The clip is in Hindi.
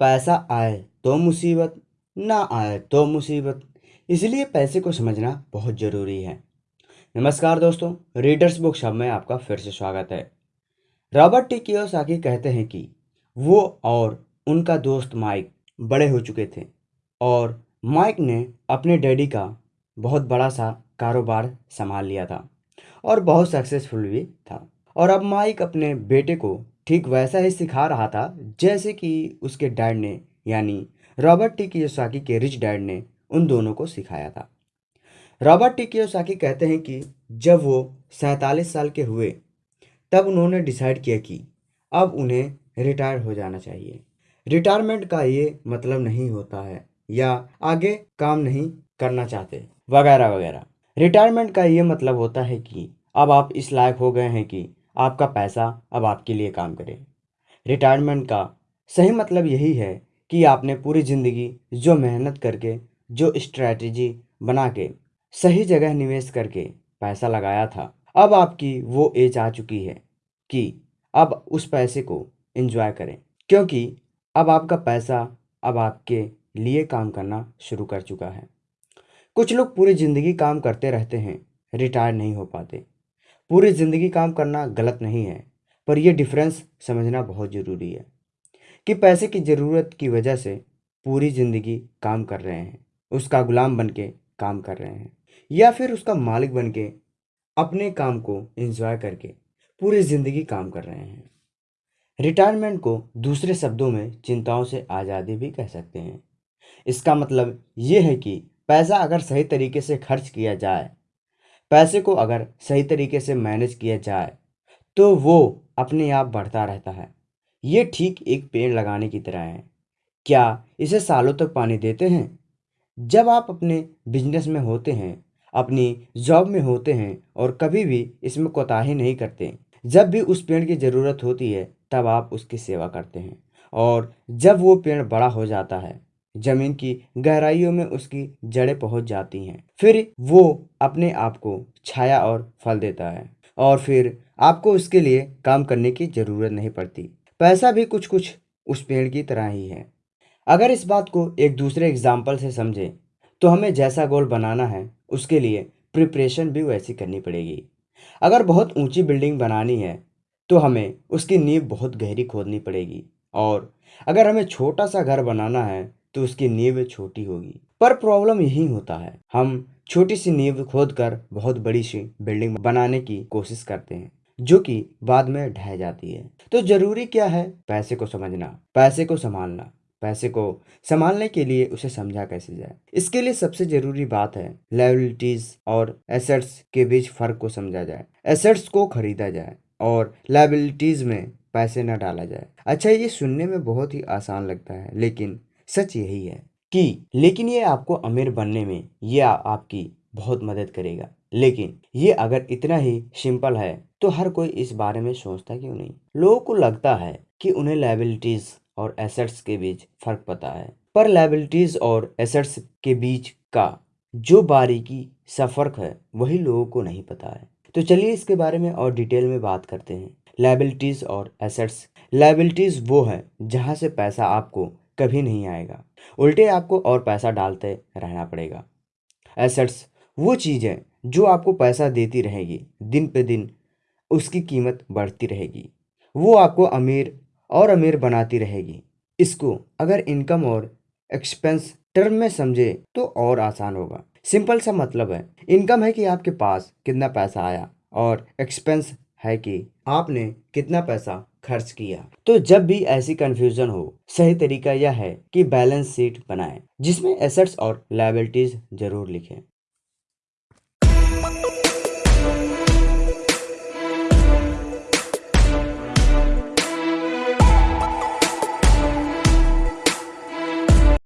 पैसा आए तो मुसीबत, ना आए तो मुसीबत। इसलिए पैसे को समझना बहुत ज़रूरी है। नमस्कार दोस्तों रीडर्स बुक शब में आपका फिर से स्वागत है। Robert T. कियोसाकी कहते हैं कि वो और उनका दोस्त माइक बड़े हो चुके थे और माइक ने अपने डैडी का बहुत बड़ा सा कारोबार संभाल लिया था और बहुत सक्सेसफुल भी था। और अब माइक अपने बेटे को ठीक वैसा ही सिखा रहा था जैसे कि उसके डैड ने, यानी रॉबर्ट टी कियोसाकी के रिच डैड ने उन दोनों को सिखाया था। रॉबर्ट टी कियोसाकी कहते हैं कि जब वो सैंतालीस साल के हुए, तब उन्होंने डिसाइड किया कि अब उन्हें रिटायर हो जाना चाहिए। रिटायरमेंट का ये मतलब नहीं होता है या आगे काम नहीं करना चाहते, वगैरह वगैरह। रिटायरमेंट का ये मतलब होता है कि अब आप इस लायक हो गए हैं कि आपका पैसा अब आपके लिए काम करे। रिटायरमेंट का सही मतलब यही है कि आपने पूरी ज़िंदगी जो मेहनत करके, जो स्ट्रैटेजी बना के, सही जगह निवेश करके पैसा लगाया था, अब आपकी वो एज आ चुकी है कि अब उस पैसे को एंजॉय करें। क्योंकि अब आपका पैसा अब आपके लिए काम करना शुरू कर चुका है। कुछ लोग पूरी ज़िंदगी काम करते रहते हैं रिटायर नहीं हो पाते। पूरी ज़िंदगी काम करना गलत नहीं है, पर यह डिफरेंस समझना बहुत ज़रूरी है कि पैसे की ज़रूरत की वजह से पूरी ज़िंदगी काम कर रहे हैं, उसका गुलाम बन के काम कर रहे हैं, या फिर उसका मालिक बन के अपने काम को एंजॉय करके पूरी ज़िंदगी काम कर रहे हैं। रिटायरमेंट को दूसरे शब्दों में चिंताओं से आज़ादी भी कह सकते हैं। इसका मतलब ये है कि पैसा अगर सही तरीके से खर्च किया जाए पैसे को अगर सही तरीके से मैनेज किया जाए तो वो अपने आप बढ़ता रहता है। ये ठीक एक पेड़ लगाने की तरह है। क्या इसे सालों तक पानी देते हैं? जब आप अपने बिज़नेस में होते हैं, अपनी जॉब में होते हैं और कभी भी इसमें कोताही नहीं करते, जब भी उस पेड़ की ज़रूरत होती है, तब आप उसकी सेवा करते हैं। और जब वो पेड़ बड़ा हो जाता है ज़मीन की गहराइयों में उसकी जड़ें पहुँच जाती हैं। फिर वो अपने आप को छाया और फल देता है और फिर आपको उसके लिए काम करने की ज़रूरत नहीं पड़ती। पैसा भी कुछ कुछ उस पेड़ की तरह ही है। अगर इस बात को एक दूसरे एग्ज़ाम्पल से समझें तो हमें जैसा गोल बनाना है, उसके लिए प्रिपरेशन भी वैसी करनी पड़ेगी। अगर बहुत ऊँची बिल्डिंग बनानी है तो हमें उसकी नींव बहुत गहरी खोदनी पड़ेगी। और अगर हमें छोटा सा घर बनाना है तो उसकी नींव छोटी होगी। पर प्रॉब्लम यही होता है, हम छोटी सी नींव खोद कर बहुत बड़ी सी बिल्डिंग बनाने की कोशिश करते हैं, जो कि बाद में ढह जाती है। तो ज़रूरी क्या है? पैसे को समझना, पैसे को संभालना, पैसे को संभालने के लिए उसे समझा कैसे जाए? इसके लिए सबसे ज़रूरी बात है लाइबिलिटीज और एसेट्स के बीच फ़र्क को समझा जाए एसेट्स को खरीदा जाए और लाइबिलिटीज में पैसे न डाला जाए। अच्छा ये सुनने में बहुत ही आसान लगता है, लेकिन सच यही है कि लेकिन ये आपको अमीर बनने में ये आपकी बहुत मदद करेगा। लेकिन ये अगर इतना ही सिंपल है तो हर कोई इस बारे में सोचता क्यों नहीं? लोगों को लगता है कि उन्हें लाइबिलिटीज और एसेट्स के बीच फ़र्क पता है। पर लाइबिलिटीज और एसेट्स के बीच का जो बारीकी, सा फ़र्क है, वही लोगों को नहीं पता है। तो चलिए इसके बारे में और डिटेल में बात करते हैं। लाइबिलिटीज और एसेट्स लाइबिलिटीज वो है जहाँ से पैसा आपको कभी नहीं आएगा। उल्टे आपको और पैसा डालते रहना पड़ेगा। एसेट्स, वो चीज़ है जो आपको पैसा देती रहेगी, दिन पे दिन उसकी कीमत बढ़ती रहेगी। वो आपको अमीर और अमीर बनाती रहेगी। इसको अगर इनकम और एक्सपेंस टर्म में समझे तो और आसान होगा। सिंपल सा मतलब है, इनकम है कि आपके पास कितना पैसा आया और एक्सपेंस है कि आपने कितना पैसा खर्च किया। तो जब भी ऐसी कंफ्यूजन हो, सही तरीका यह है कि बैलेंस शीट बनाएँ, जिसमें एसेट्स और लाइबिलिटीज ज़रूर लिखें।